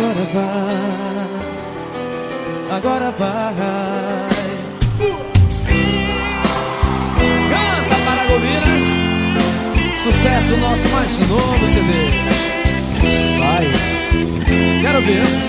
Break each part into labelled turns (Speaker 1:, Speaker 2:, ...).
Speaker 1: Agora vai, agora vai. Canta Paragominas, sucesso nosso mais novo CD. Vai, quero ver.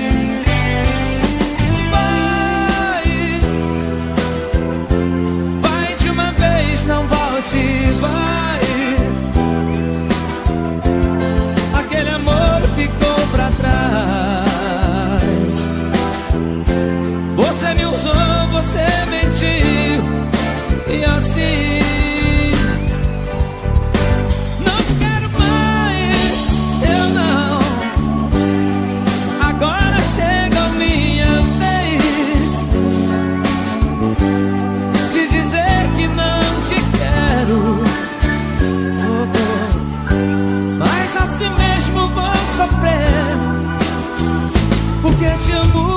Speaker 1: Porque te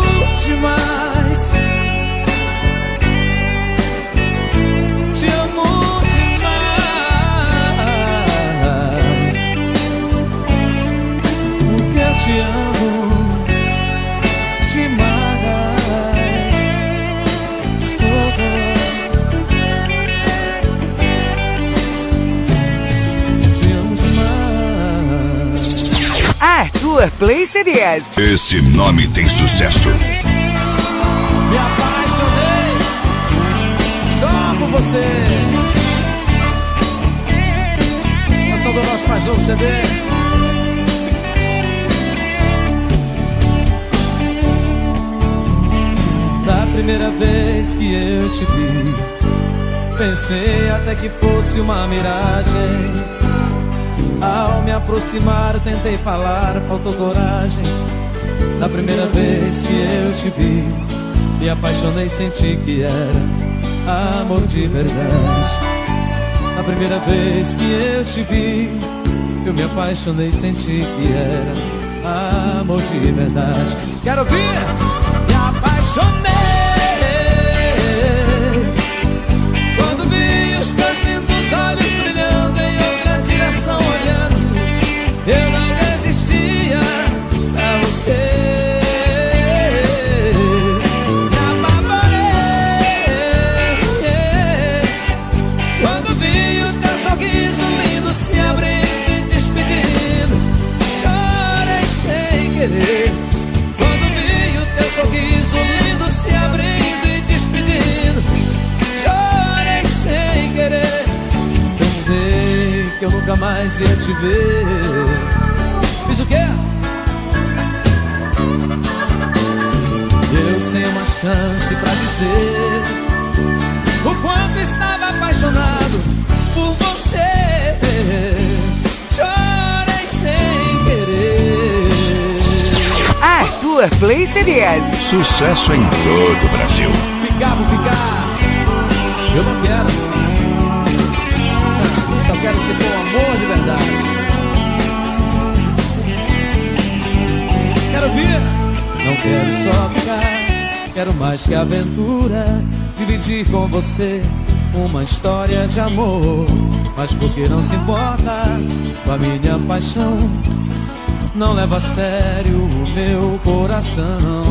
Speaker 2: Arthur Play CDs.
Speaker 3: Esse nome tem sucesso.
Speaker 1: Me apaixonei só por você. Canção do nosso mais novo CD. primeira vez que eu te vi, pensei até que fosse uma miragem. Ao me aproximar, tentei falar, faltou coragem. Da primeira vez que eu te vi, me apaixonei, senti que era amor de verdade. A primeira vez que eu te vi, eu me apaixonei, senti que era amor de verdade. Quero ouvir! Me apaixonei. Nunca mais ia te ver. Fiz o quê? Eu sem uma chance pra dizer o quanto estava apaixonado por você. Chorei sem querer.
Speaker 2: Arthur Play CDs.
Speaker 3: Sucesso em todo o Brasil.
Speaker 1: Ficar por ficar, eu não quero só quero ser com amor de verdade. Quero vir, não quero só ficar. Quero mais que aventura, dividir com você uma história de amor. Mas porque não se importa com a minha paixão, não leva a sério o meu coração.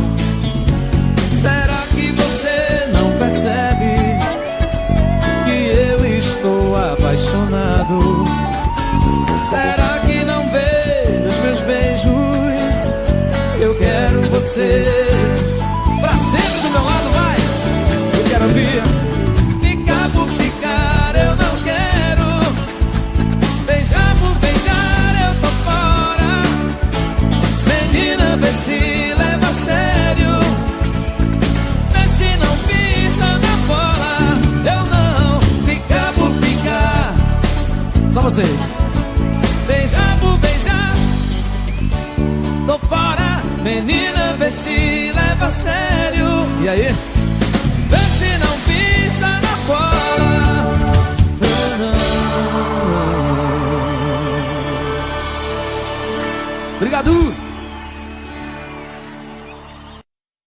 Speaker 1: Será que você não percebe? estou apaixonado. Será que não vê nos meus beijos? Eu quero você pra sempre do meu lado, vai. Eu quero vir. Ficar por ficar, eu não quero. Beijar por beijar, eu tô fora. Menina, vê se leva a sério. Vê se não pisa na bola. Eu não ficar por ficar. Só vocês. Menina, vê se leva a sério. E aí? Vê se não pisa na bola. Obrigado.